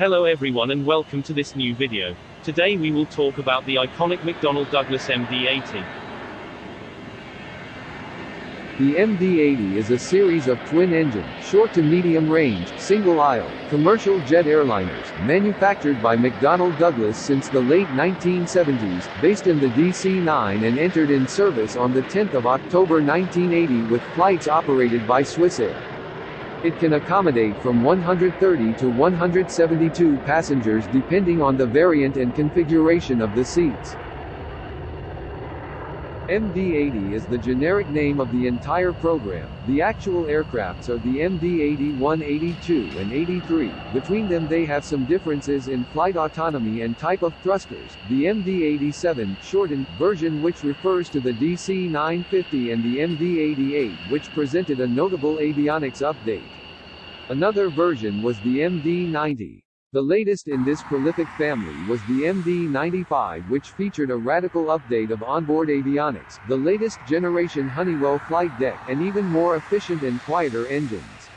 Hello everyone and welcome to this new video. Today we will talk about the iconic McDonnell Douglas MD-80. The MD-80 is a series of twin-engine, short to medium-range, single-aisle, commercial jet airliners, manufactured by McDonnell Douglas since the late 1970s, based in the DC-9 and entered in service on 10 October 1980 with flights operated by Swissair. It can accommodate from 130 to 172 passengers depending on the variant and configuration of the seats. MD-80 is the generic name of the entire program. The actual aircrafts are the MD-81, 82 and 83. Between them they have some differences in flight autonomy and type of thrusters. The MD-87 shortened version which refers to the DC-950 and the MD-88 which presented a notable avionics update. Another version was the MD-90. The latest in this prolific family was the MD-95 which featured a radical update of onboard avionics, the latest generation Honeywell flight deck, and even more efficient and quieter engines.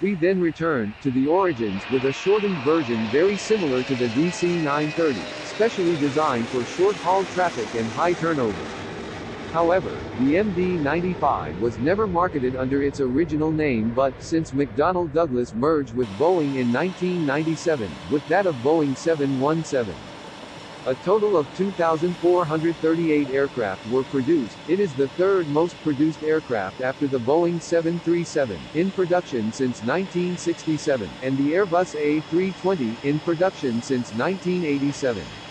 We then returned to the origins with a shortened version very similar to the DC-930, specially designed for short-haul traffic and high turnover. However, the MD-95 was never marketed under its original name but, since McDonnell Douglas merged with Boeing in 1997, with that of Boeing 717. A total of 2,438 aircraft were produced, it is the third most produced aircraft after the Boeing 737, in production since 1967, and the Airbus A320, in production since 1987.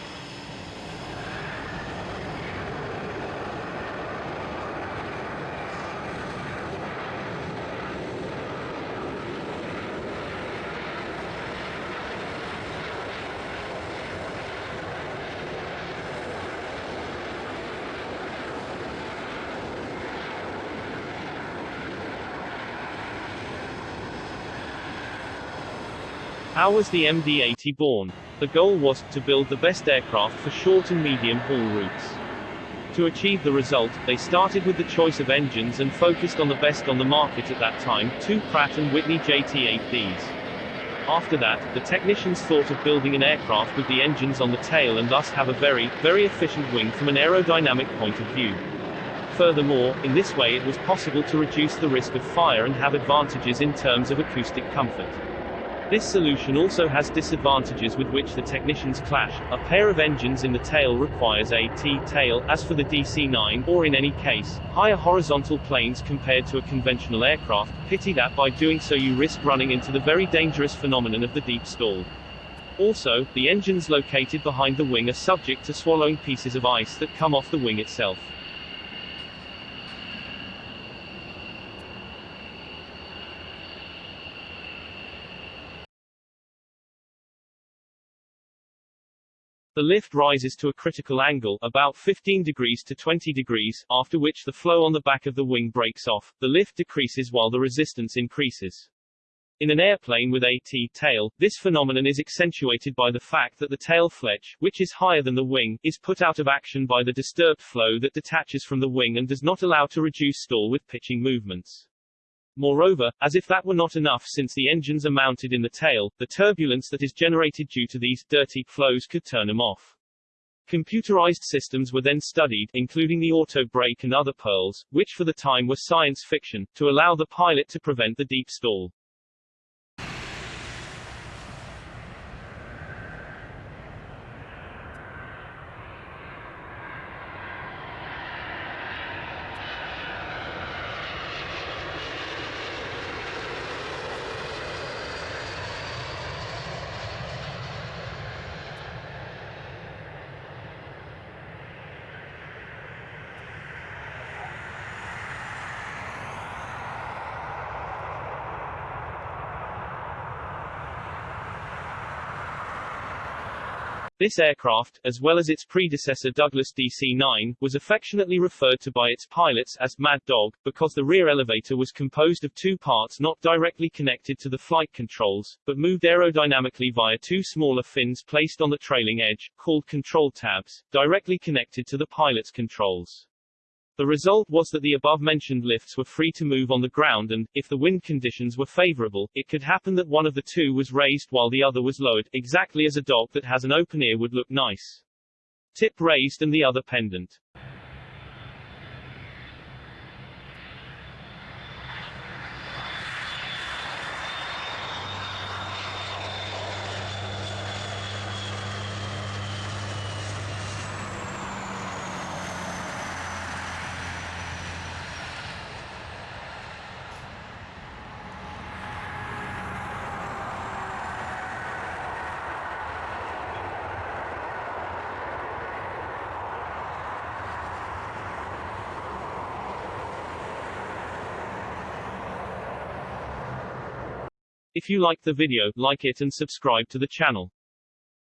How was the MD-80 born? The goal was to build the best aircraft for short and medium haul routes. To achieve the result, they started with the choice of engines and focused on the best on the market at that time, two Pratt & Whitney JT8Ds. After that, the technicians thought of building an aircraft with the engines on the tail and thus have a very, very efficient wing from an aerodynamic point of view. Furthermore, in this way it was possible to reduce the risk of fire and have advantages in terms of acoustic comfort. This solution also has disadvantages with which the technicians clash. A pair of engines in the tail requires a T-tail, as for the DC-9, or in any case, higher horizontal planes compared to a conventional aircraft. Pity that by doing so you risk running into the very dangerous phenomenon of the deep stall. Also, the engines located behind the wing are subject to swallowing pieces of ice that come off the wing itself. The lift rises to a critical angle, about 15 degrees to 20 degrees, after which the flow on the back of the wing breaks off, the lift decreases while the resistance increases. In an airplane with a T-tail, this phenomenon is accentuated by the fact that the tail fletch, which is higher than the wing, is put out of action by the disturbed flow that detaches from the wing and does not allow to reduce stall with pitching movements. Moreover, as if that were not enough since the engines are mounted in the tail, the turbulence that is generated due to these dirty flows could turn them off. Computerized systems were then studied, including the auto brake and other pearls, which for the time were science fiction, to allow the pilot to prevent the deep stall. This aircraft, as well as its predecessor Douglas DC-9, was affectionately referred to by its pilots as Mad Dog, because the rear elevator was composed of two parts not directly connected to the flight controls, but moved aerodynamically via two smaller fins placed on the trailing edge, called control tabs, directly connected to the pilot's controls. The result was that the above-mentioned lifts were free to move on the ground and, if the wind conditions were favorable, it could happen that one of the two was raised while the other was lowered, exactly as a dog that has an open ear would look nice. Tip raised and the other pendant. If you liked the video, like it and subscribe to the channel.